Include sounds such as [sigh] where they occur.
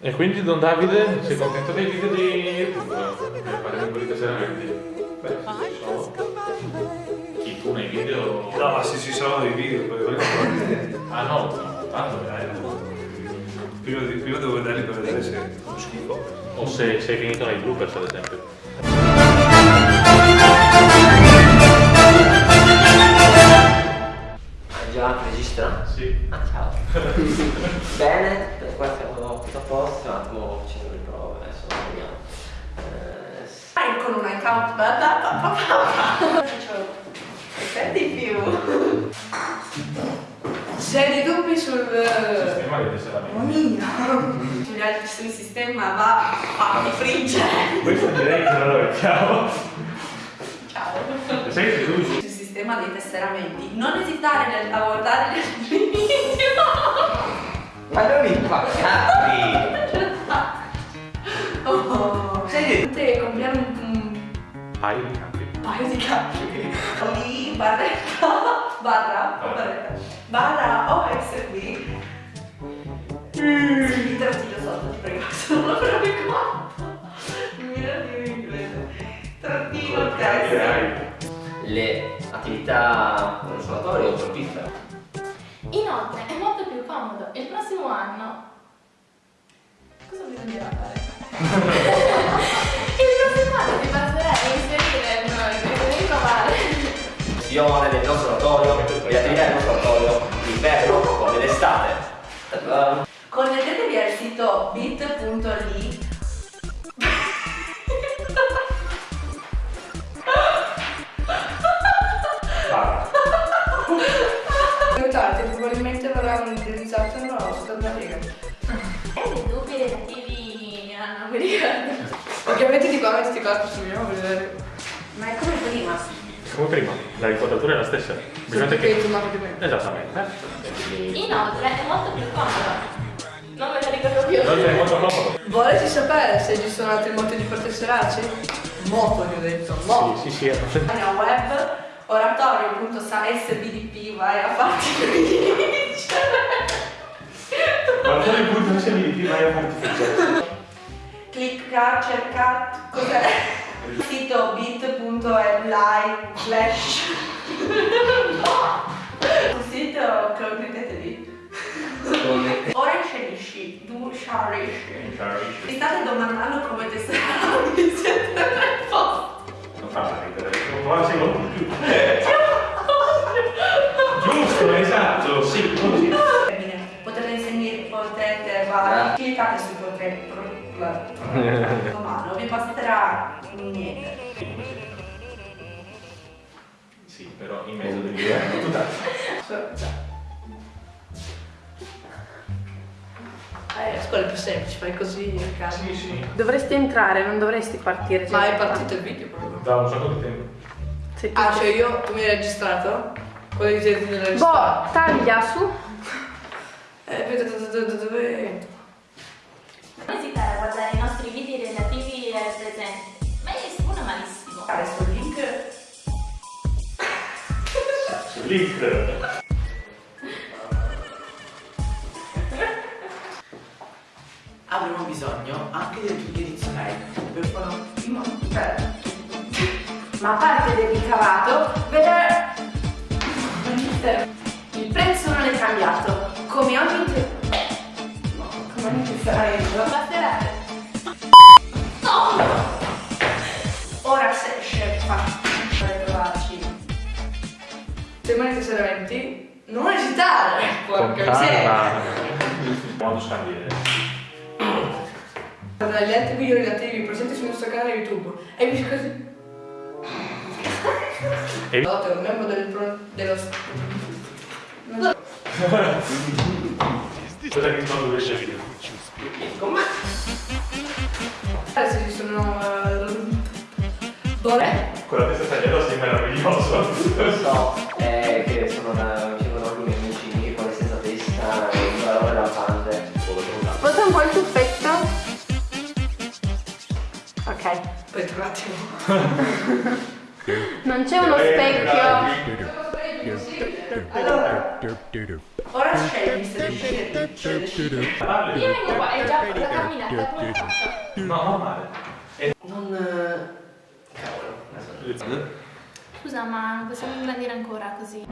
E quindi Don Davide, sei contento dei video di YouTube? Per fare un po' di tesseramenti? Beh, sono. Chi tu nei video? No, ma se ci sono dei video, poi voglio Ah no, tanto prima, prima devo vederli per vedere se è schifo. O se sei finito nei bloopers ad esempio. Faccio effetti più se hai dei dubbi sul Sistema di tesseramenti. Mamma altri sul sistema va fatti friggere Questo direi che non lo mettiamo. ciao che tu sul sistema dei tesseramenti non esitare nel guardare gli altri video Ma non mi [laughs] fa cazzi! oh. Sei comprare un, un Paio di campi. paio di capi lì barretta barra o barretta barra OSB sì, te lo tiro sotto ti prego se non lo mi di in inglese trattino test Direi. le attività consolatorie o fruttifere. Inoltre è molto più comodo. Il prossimo anno. Cosa bisognerà fare? [laughs] [laughs] Gestione del consolatorio, le attività del consolatorio, l'inverno come l'estate. Ta-ta. Connettetevi al sito bit.ly Vai. Aiutate, probabilmente verrà utilizzato nella vostra riga E dei dubbi relativi a non mi ricordo. Ovviamente di qua metti qua sul mio vedere Ma è come. Come prima, la riquadratura è la stessa. Bisogna che di Esattamente. Inoltre è molto più comodo. Non me lo ricordo più. Non sei molto comodo. Volete sapere se ci sono altri modi per tesserarci? Moto vi ho detto, moto Sì, sì, sì. è perfetto. Página web oratorio.sbdp vai a farti se mi vai a farti friggere. clicca cerca cos'è il sito bit.ly slash. Il sito connettetevi ora inserisci tu sharisci mi state domandando come tesserarvi siete nel posto. Non fa ridere. Non fa secondo più. Giusto, esatto, sì, così. Potete insegnare, potete fare, cliccate su potete, pro- la- ma non vi basterà niente. Sì, però in mezzo devi dire tutt'altro. Eh, la scuola è più semplice, fai così in casa. Sì, sì. Dovresti entrare, non dovresti partire. già. Ma è partito il video proprio. Da un sacco di tempo. Sei tu Ah, cioè io, tu mi hai registrato? Quello di te nella registrata? Boh, taglia su. Eh, dove- Link. Avremo bisogno anche del tuo mail per fare No, aspetta. Ma a parte del ricavato, vedere... Il prezzo non è cambiato. Come ogni... te- No, come ogni tesseramento. Basterà. Ora se trovarci. Se mai tesseramenti, non esitare. Porca miseria. calma. Modo scandire. Guarda gli altri video relativi presenti sul nostro canale YouTube. E vi così. E- un membro del pro... dello... Non. Cosa che non dovesse video? Guarda se ci sono... eh, Bore. Con la testa tagliata sei meraviglioso. Lo so, è che sono una, c'erano alcuni amici con la stessa testa e un valore lampante. Sposta un po' il tuffetto. Ok. Aspetta un attimo. [laughs] Non c'è uno specchio. Allora, Ora scegli se decidi. Parli. Io vengo qua e già la camminata? No, normale. Non... Scusa, ma possiamo inglandire ancora così.